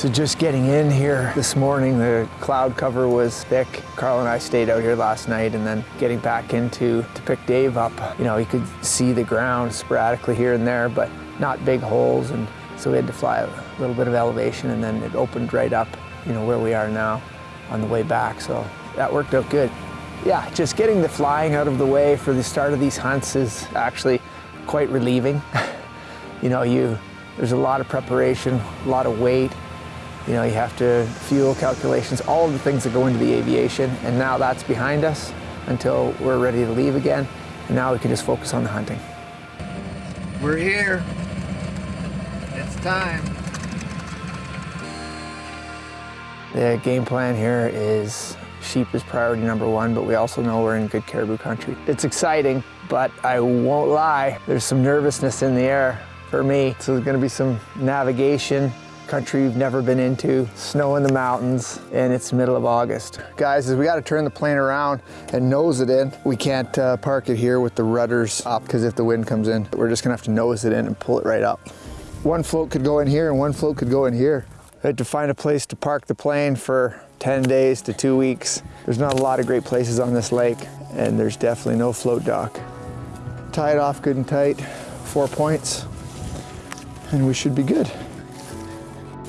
So just getting in here this morning, the cloud cover was thick. Carl and I stayed out here last night and then getting back into to pick Dave up, you know, you could see the ground sporadically here and there, but not big holes. And so we had to fly a little bit of elevation and then it opened right up, you know, where we are now on the way back. So that worked out good. Yeah, just getting the flying out of the way for the start of these hunts is actually quite relieving. you know, you there's a lot of preparation, a lot of weight. You know, you have to fuel calculations, all of the things that go into the aviation, and now that's behind us until we're ready to leave again. And now we can just focus on the hunting. We're here. It's time. The game plan here is sheep is priority number one, but we also know we're in good caribou country. It's exciting, but I won't lie, there's some nervousness in the air for me. So there's gonna be some navigation, country you've never been into, snow in the mountains, and it's middle of August. Guys, is we gotta turn the plane around and nose it in. We can't uh, park it here with the rudders up because if the wind comes in, we're just gonna have to nose it in and pull it right up. One float could go in here and one float could go in here. I had to find a place to park the plane for 10 days to two weeks. There's not a lot of great places on this lake and there's definitely no float dock. Tie it off good and tight, four points, and we should be good.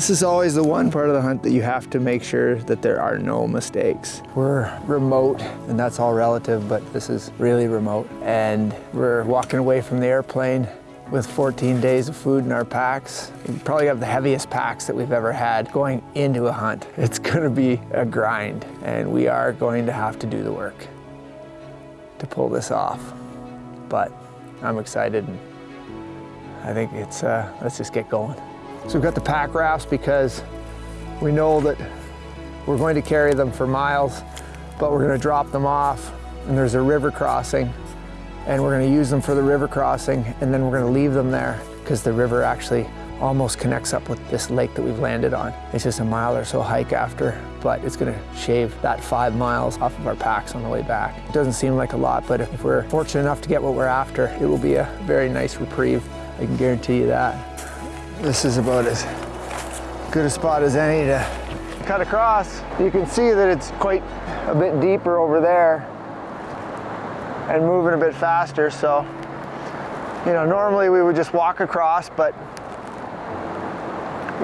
This is always the one part of the hunt that you have to make sure that there are no mistakes. We're remote, and that's all relative, but this is really remote. And we're walking away from the airplane with 14 days of food in our packs. We probably have the heaviest packs that we've ever had going into a hunt. It's gonna be a grind, and we are going to have to do the work to pull this off. But I'm excited. And I think it's, uh, let's just get going. So we've got the pack rafts because we know that we're going to carry them for miles, but we're gonna drop them off and there's a river crossing and we're gonna use them for the river crossing and then we're gonna leave them there because the river actually almost connects up with this lake that we've landed on. It's just a mile or so hike after, but it's gonna shave that five miles off of our packs on the way back. It doesn't seem like a lot, but if we're fortunate enough to get what we're after, it will be a very nice reprieve. I can guarantee you that. This is about as good a spot as any to cut across. You can see that it's quite a bit deeper over there and moving a bit faster. So, you know, normally we would just walk across, but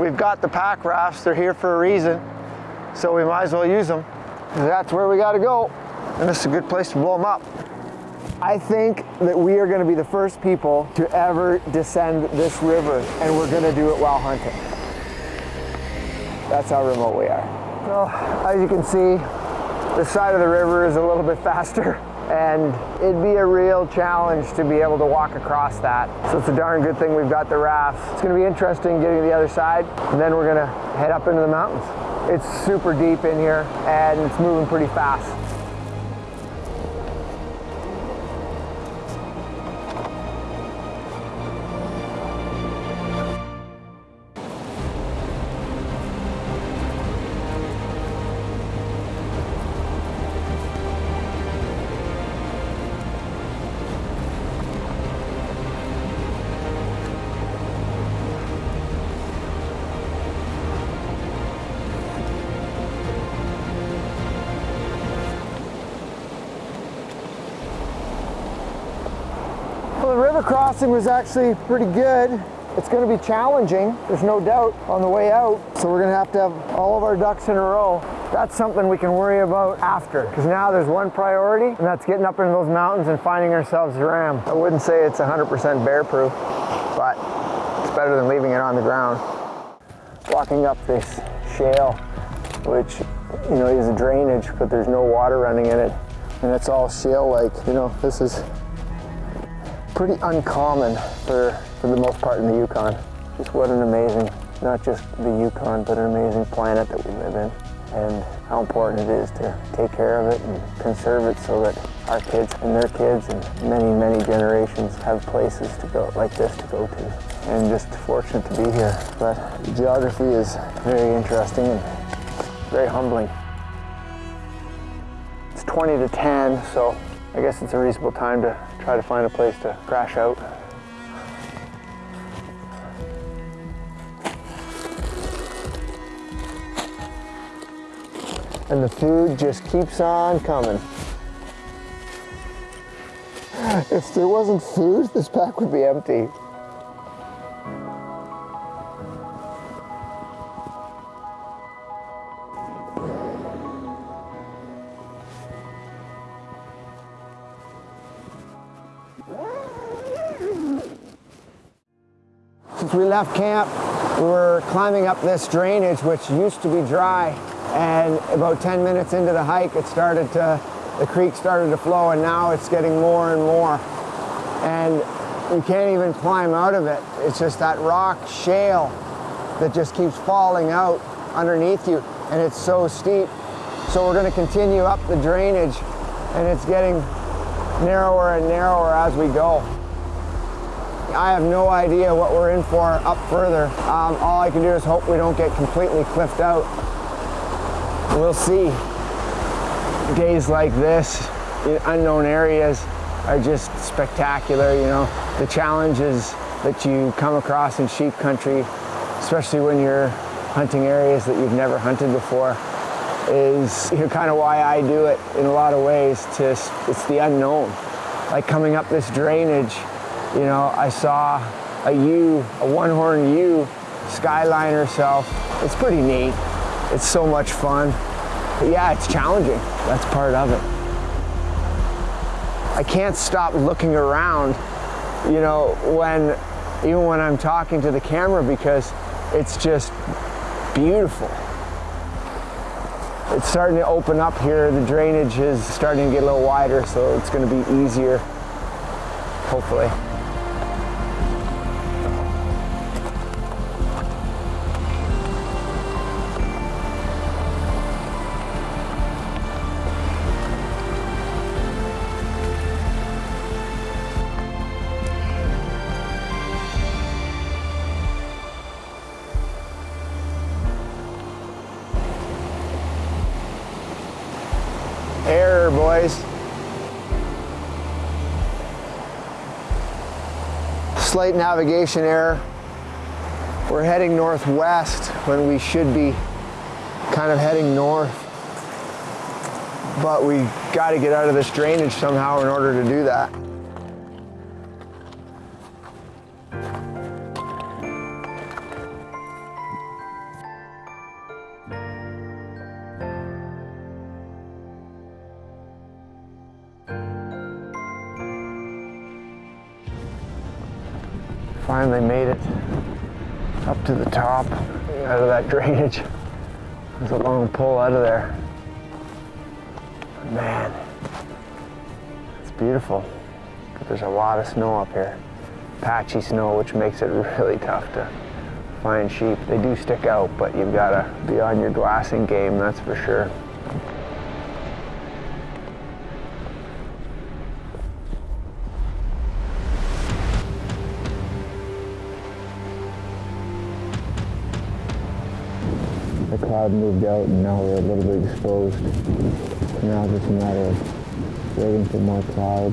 we've got the pack rafts. They're here for a reason. So we might as well use them. That's where we gotta go. And this is a good place to blow them up. I think that we are gonna be the first people to ever descend this river and we're gonna do it while hunting. That's how remote we are. Well, as you can see, the side of the river is a little bit faster and it'd be a real challenge to be able to walk across that. So it's a darn good thing we've got the raft. It's gonna be interesting getting to the other side and then we're gonna head up into the mountains. It's super deep in here and it's moving pretty fast. Crossing was actually pretty good. It's going to be challenging, there's no doubt, on the way out. So we're going to have to have all of our ducks in a row. That's something we can worry about after, because now there's one priority, and that's getting up into those mountains and finding ourselves a ram. I wouldn't say it's 100% bear proof, but it's better than leaving it on the ground. Walking up this shale, which you know is a drainage, but there's no water running in it, and it's all shale-like. You know, this is pretty uncommon for, for the most part in the Yukon. Just what an amazing, not just the Yukon, but an amazing planet that we live in. And how important it is to take care of it and conserve it so that our kids and their kids and many, many generations have places to go like this to go to. And just fortunate to be here. But geography is very interesting and very humbling. It's 20 to 10, so I guess it's a reasonable time to try to find a place to crash out. And the food just keeps on coming. If there wasn't food, this pack would be empty. We left camp, we were climbing up this drainage, which used to be dry. And about 10 minutes into the hike, it started to, the creek started to flow, and now it's getting more and more. And you can't even climb out of it. It's just that rock shale that just keeps falling out underneath you, and it's so steep. So we're gonna continue up the drainage, and it's getting narrower and narrower as we go. I have no idea what we're in for up further. Um, all I can do is hope we don't get completely cliffed out. We'll see. Days like this in unknown areas are just spectacular, you know. The challenges that you come across in sheep country, especially when you're hunting areas that you've never hunted before, is you know, kind of why I do it in a lot of ways. To, it's the unknown. Like coming up this drainage, you know, I saw a ewe, a one-horn ewe, skyline herself. It's pretty neat. It's so much fun. But yeah, it's challenging. That's part of it. I can't stop looking around, you know, when, even when I'm talking to the camera because it's just beautiful. It's starting to open up here. The drainage is starting to get a little wider, so it's going to be easier, hopefully. Error, boys. Slight navigation error. We're heading northwest when we should be kind of heading north. But we got to get out of this drainage somehow in order to do that. Finally made it up to the top out of that drainage. There's a long pull out of there. Man, it's beautiful. But there's a lot of snow up here. Patchy snow, which makes it really tough to find sheep. They do stick out, but you've got to be on your glassing game, that's for sure. Cloud moved out and now we're a little bit exposed. Now it's just a matter of waiting for more cloud.